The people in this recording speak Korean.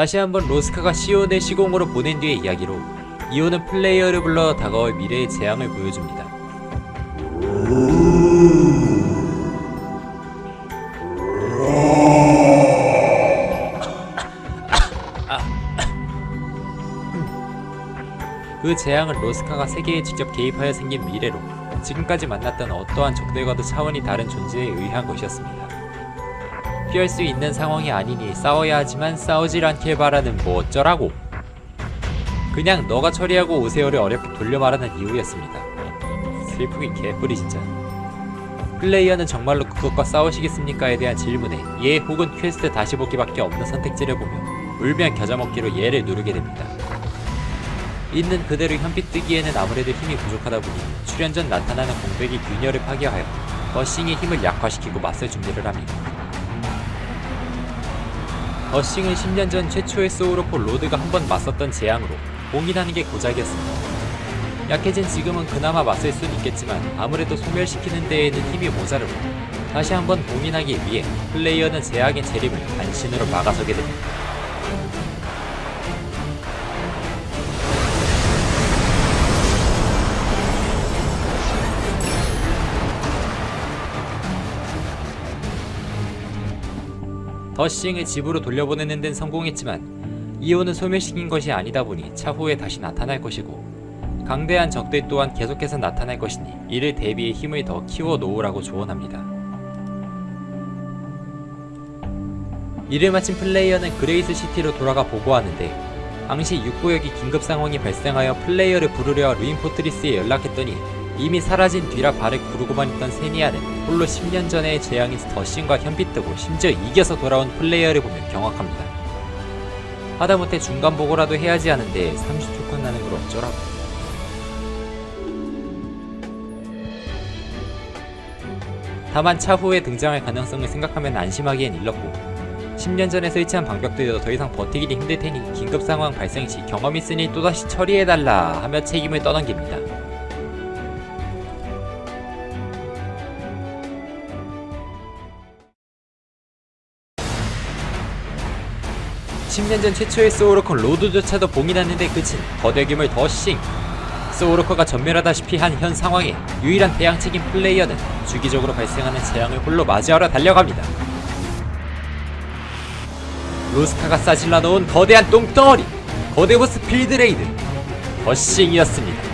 다시 한번 로스카가 시온을 시공으로 보낸 뒤의 이야기로 이온은 플레이어를 불러 다가올 미래의 재앙을 보여줍니다. 그 재앙은 로스카가 세계에 직접 개입하여 생긴 미래로 지금까지 만났던 어떠한 적들과도 차원이 다른 존재에 의한 것이었습니다. 피할 수 있는 상황이 아니니 싸워야 하지만 싸우질 않길 바라는 뭐 어쩌라고 그냥 너가 처리하고 오세요를 어렵게 돌려 말하는 이유였습니다. 슬프긴 개뿔이 진짜. 플레이어는 정말로 그것과 싸우시겠습니까에 대한 질문에 예 혹은 퀘스트 다시 보기밖에 없는 선택지를 보며 울며 겨자 먹기로 예를 누르게 됩니다. 있는 그대로 현피 뜨기에는 아무래도 힘이 부족하다 보니 출현 전 나타나는 공백의 균열을 파괴하여 더싱의 힘을 약화시키고 맞설 준비를 합니다. 더싱은 10년 전 최초의 소울워커 로드가 한 번 맞섰던 재앙으로 봉인하는 게 고작이었습니다. 약해진 지금은 그나마 맞설 순 있겠지만 아무래도 소멸시키는 데에는 힘이 모자르고 다시 한번 봉인하기 위해 플레이어는 재앙의 재림을 간신으로 막아서게 됩니다. 더싱을 집으로 돌려보내는 데는 성공했지만 이온은 소멸시킨 것이 아니다 보니 차후에 다시 나타날 것이고 강대한 적들 또한 계속해서 나타날 것이니 이를 대비해 힘을 더 키워 놓으라고 조언합니다. 이를 마친 플레이어는 그레이스 시티로 돌아가 보고하는데 당시 육구역이 긴급 상황이 발생하여 플레이어를 부르려 루인 포트리스에 연락했더니 이미 사라진 뒤라 발을 구르고만 있던 세니아는 홀로 10년 전의 재앙인 더신과 현빛뜨고 심지어 이겨서 돌아온 플레이어를 보면 경악합니다. 하다못해 중간 보고라도 해야지 하는데 30초 끝나는 걸 어쩌라고. 다만 차후에 등장할 가능성을 생각하면 안심하기엔 일렀고 10년 전에 설치한 방벽들도 더 이상 버티기 힘들 테니 긴급 상황 발생 시 경험 있으니 또다시 처리해달라 하며 책임을 떠넘깁니다. 10년 전 최초의 소울워커 로드조차도 봉인하는 데 그친 거대 괴물 더싱 소울워커가 전멸하다시피 한 현 상황에 유일한 대항책인 플레이어는 주기적으로 발생하는 재앙을 홀로 맞이하러 달려갑니다. 로스카가 싸질러 놓은 거대한 똥덩어리 거대 보스 field raid 더싱이었습니다.